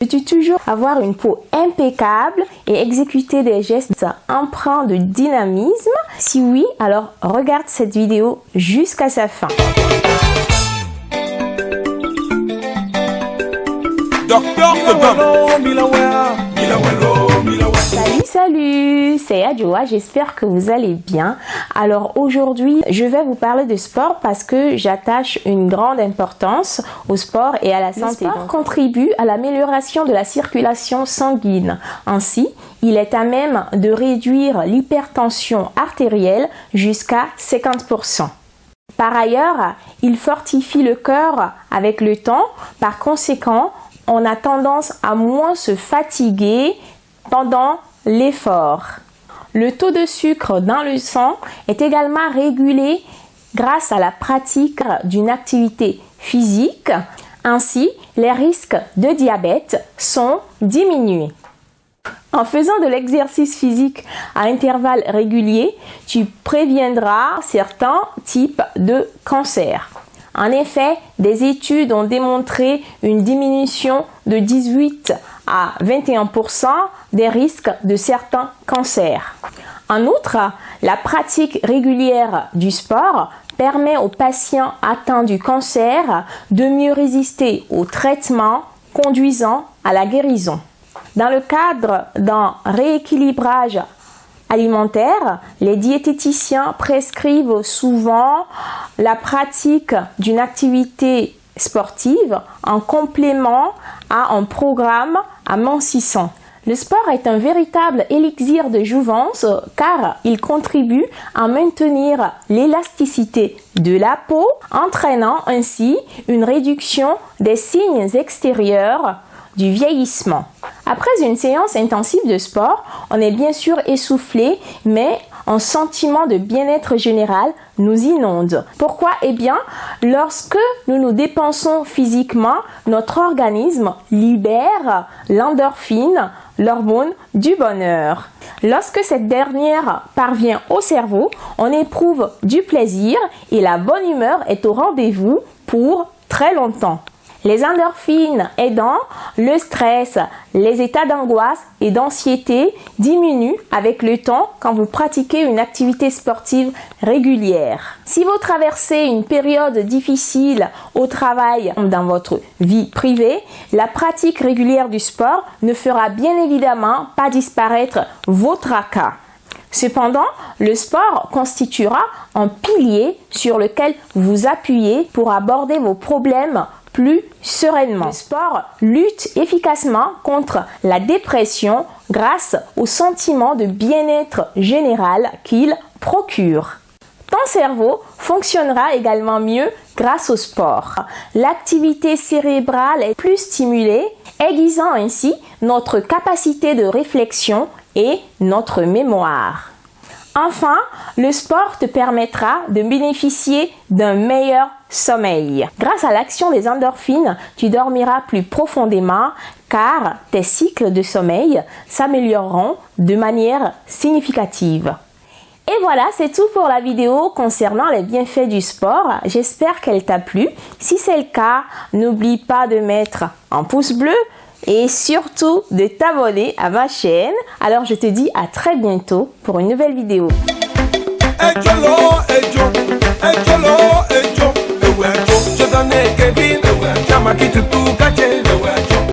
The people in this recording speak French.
Veux-tu toujours avoir une peau impeccable et exécuter des gestes empreints de dynamisme? Si oui, alors regarde cette vidéo jusqu'à sa fin. Salut, c'est Adjoa, j'espère que vous allez bien. Alors aujourd'hui, je vais vous parler de sport parce que j'attache une grande importance au sport et à la santé. Le sport contribue à l'amélioration de la circulation sanguine. Ainsi, il est à même de réduire l'hypertension artérielle jusqu'à 50%. Par ailleurs, il fortifie le cœur avec le temps. Par conséquent, on a tendance à moins se fatiguer pendant l'effort. Le taux de sucre dans le sang est également régulé grâce à la pratique d'une activité physique. Ainsi, les risques de diabète sont diminués. En faisant de l'exercice physique à intervalles réguliers, tu préviendras certains types de cancers. En effet, des études ont démontré une diminution de 18 à 21% des risques de certains cancers. En outre, la pratique régulière du sport permet aux patients atteints du cancer de mieux résister au traitement conduisant à la guérison. Dans le cadre d'un rééquilibrage alimentaire, les diététiciens prescrivent souvent la pratique d'une activité sportive en complément à un programme amincissant. Le sport est un véritable élixir de jouvence car il contribue à maintenir l'élasticité de la peau, entraînant ainsi une réduction des signes extérieurs du vieillissement. Après une séance intensive de sport, on est bien sûr essoufflé, mais un sentiment de bien-être général nous inonde. Pourquoi? Eh bien, lorsque nous nous dépensons physiquement, notre organisme libère l'endorphine, l'hormone du bonheur. Lorsque cette dernière parvient au cerveau, on éprouve du plaisir et la bonne humeur est au rendez-vous pour très longtemps. Les endorphines aidant, le stress, les états d'angoisse et d'anxiété diminuent avec le temps quand vous pratiquez une activité sportive régulière. Si vous traversez une période difficile au travail ou dans votre vie privée, la pratique régulière du sport ne fera bien évidemment pas disparaître vos tracas. Cependant, le sport constituera un pilier sur lequel vous appuyez pour aborder vos problèmes plus sereinement. Le sport lutte efficacement contre la dépression grâce au sentiment de bien-être général qu'il procure. Ton cerveau fonctionnera également mieux grâce au sport. L'activité cérébrale est plus stimulée, aiguisant ainsi notre capacité de réflexion et notre mémoire. Enfin, le sport te permettra de bénéficier d'un meilleur sommeil. Grâce à l'action des endorphines, tu dormiras plus profondément car tes cycles de sommeil s'amélioreront de manière significative. Et voilà, c'est tout pour la vidéo concernant les bienfaits du sport. J'espère qu'elle t'a plu. Si c'est le cas, n'oublie pas de mettre un pouce bleu et surtout de t'abonner à ma chaîne. Alors je te dis à très bientôt pour une nouvelle vidéo.